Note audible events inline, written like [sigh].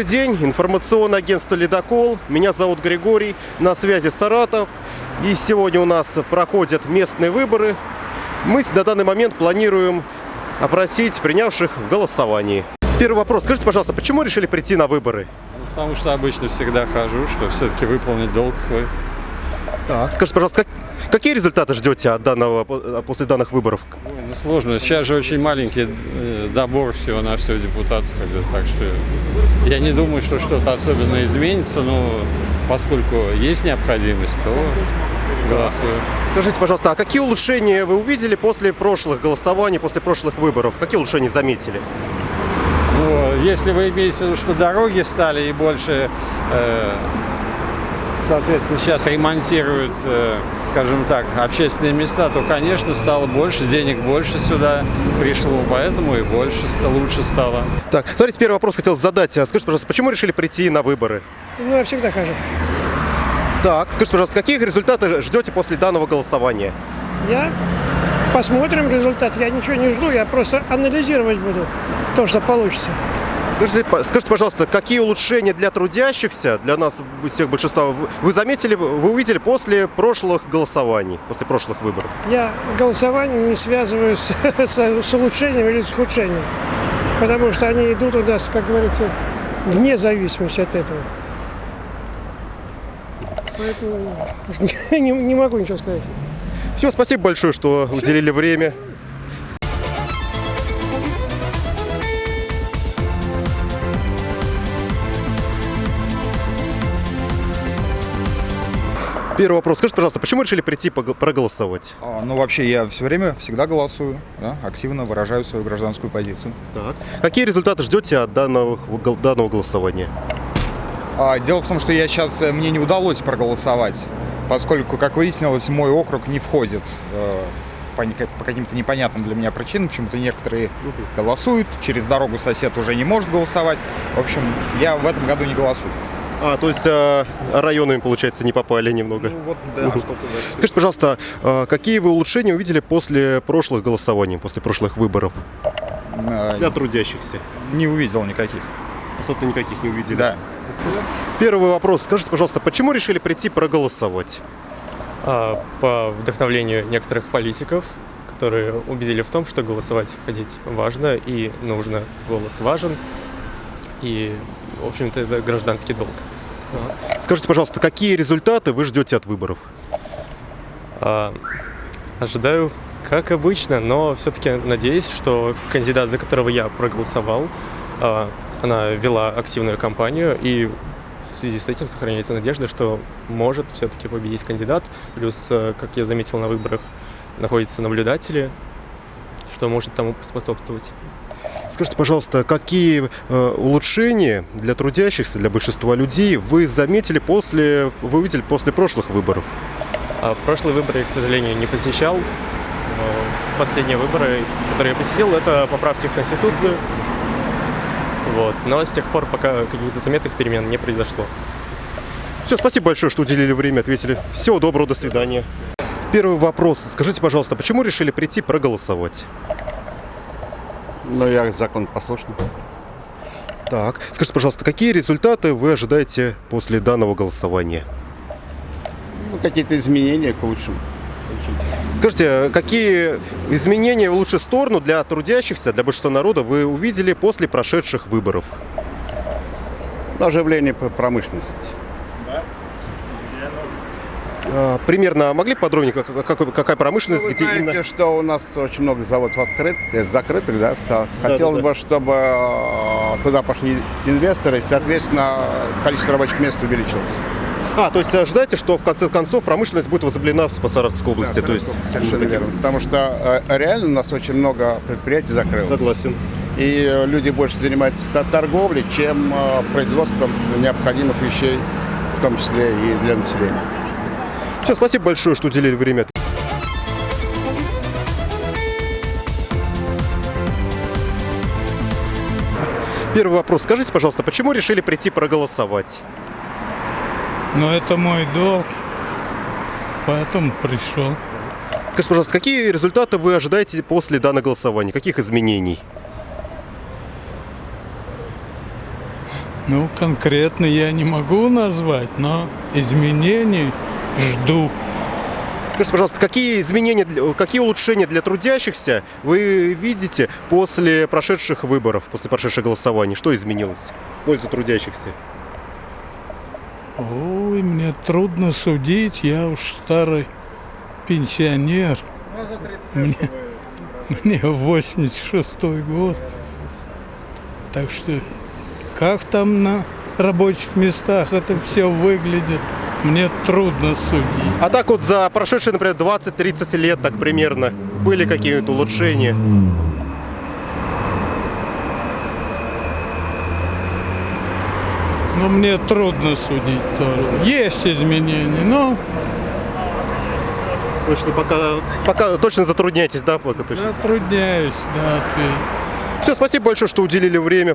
Добрый день, информационное агентство «Ледокол». Меня зовут Григорий, на связи Саратов. И сегодня у нас проходят местные выборы. Мы на данный момент планируем опросить принявших в голосовании. Первый вопрос. Скажите, пожалуйста, почему решили прийти на выборы? Потому что обычно всегда хожу, что все-таки выполнить долг свой. Так. Скажите, пожалуйста, как- какие результаты ждете от данного, после данных выборов? Ой, ну сложно. Сейчас же очень маленький э, добор всего на все депутатов идет, так что я не думаю, что что-то особенно изменится, но поскольку есть необходимость, то голосую. Скажите, пожалуйста, а какие улучшения вы увидели после прошлых голосований, после прошлых выборов? Какие улучшения заметили? Ну, если вы имеете в виду, что дороги стали и больше, э, соответственно, сейчас ремонтируют, э, скажем так, общественные места, то, конечно, стало больше, денег больше сюда пришло, поэтому и больше, лучше стало. Так, смотрите, первый вопрос хотел задать. А Скажите, пожалуйста, почему решили прийти на выборы? Ну, я всегда хожу. Так, скажите, пожалуйста, каких результатов ждете после данного голосования? Я посмотрим результат. Я ничего не жду, я просто анализировать буду то, что получится. Скажите, скажите, пожалуйста, какие улучшения для трудящихся, для нас всех большинства, вы- вы заметили, вы увидели после прошлых голосований, после прошлых выборов? Я голосование не связываю с, [laughs] с- с улучшением или с ухудшением. Потому что они идут у нас, как говорится, вне зависимости от этого. Поэтому [laughs] не, не могу ничего сказать. Все, спасибо большое, что уделили время. Первый вопрос. Скажите, пожалуйста, почему решили прийти проголосовать? А, Ну, вообще, я все время всегда голосую, да, активно выражаю свою гражданскую позицию. Так. Какие результаты ждете от данного, данного голосования? А, дело в том, что я сейчас, мне не удалось проголосовать, поскольку, как выяснилось, мой округ не входит э, по, по каким-то непонятным для меня причинам. Почему-то некоторые голосуют, через дорогу сосед уже не может голосовать. В общем, я в этом году не голосую. А, то есть э, районами, получается, не попали немного. Ну, вот, да, что-то да. Скажите, пожалуйста, э, какие вы улучшения увидели после прошлых голосований, после прошлых выборов? Э, трудящихся. Не увидел никаких. Особенно никаких не увидели. Да. Первый вопрос. Скажите, пожалуйста, почему решили прийти проголосовать? а, по вдохновлению некоторых политиков, которые убедили в том, что голосовать ходить важно и нужно. Голос важен. И, в общем-то, это гражданский долг. Скажите, пожалуйста, какие результаты вы ждете от выборов? А, ожидаю, как обычно, но все-таки надеюсь, что кандидат, за которого я проголосовал, а, она вела активную кампанию, и в связи с этим сохраняется надежда, что может все-таки победить кандидат. Плюс, э, как я заметил на выборах, находятся наблюдатели, что может тому способствовать. Скажите, пожалуйста, какие э, улучшения для трудящихся, для большинства людей вы заметили после, вы увидели после прошлых выборов? А прошлые выборы я, к сожалению, не посещал. Последние выборы, которые я посетил, это поправки в Конституцию. Вот. Но с тех пор пока каких-то заметных перемен не произошло. Все, спасибо большое, что уделили время, ответили. Всего доброго, до свидания. Первый вопрос. Скажите, пожалуйста, почему решили прийти проголосовать? Ну, я закон послушный. Так, скажите, пожалуйста, какие результаты вы ожидаете после данного голосования? Ну, какие-то изменения к лучшему. Скажите, какие изменения в лучшую сторону для трудящихся, для большинства народа вы увидели после прошедших выборов? Оживление пр- промышленности. А, примерно могли подробнее, как- как- какая промышленность, Ну, вы где знаете, именно? что у нас очень много заводов открыт, э, закрытых, да? Хотелось да. бы, чтобы э, туда пошли инвесторы, и, соответственно, количество рабочих мест увеличилось. А, то есть ожидаете, что в конце концов промышленность будет возобновлена в Саратовской области? Да, то есть, совершенно верно. Потому что э, реально у нас очень много предприятий закрылось. Согласен. И э, люди больше занимаются торговлей, чем э, производством необходимых вещей, в том числе и для населения. Все, спасибо большое, что уделили время. Первый вопрос. Скажите, пожалуйста, почему решили прийти проголосовать? Но это мой долг, поэтому пришел. Скажите, пожалуйста, какие результаты вы ожидаете после данного голосования? Каких изменений? Ну, конкретно я не могу назвать, но изменений жду. Скажите, пожалуйста, какие изменения, какие улучшения для трудящихся вы видите после прошедших выборов, после прошедших голосований? Что изменилось в пользу трудящихся? Ой, мне трудно судить, я уж старый пенсионер. Мне, [laughs] мне 86 год. Так что как там на рабочих местах это все выглядит, мне трудно судить. А так вот за прошедшие, например, 20-30 лет, так примерно, были какие-то улучшения? Но мне трудно судить тоже. Есть изменения, но Точно пока, пока точно затрудняетесь, да? Пока точно. затрудняюсь, да, ответить. Все, спасибо большое, что уделили время.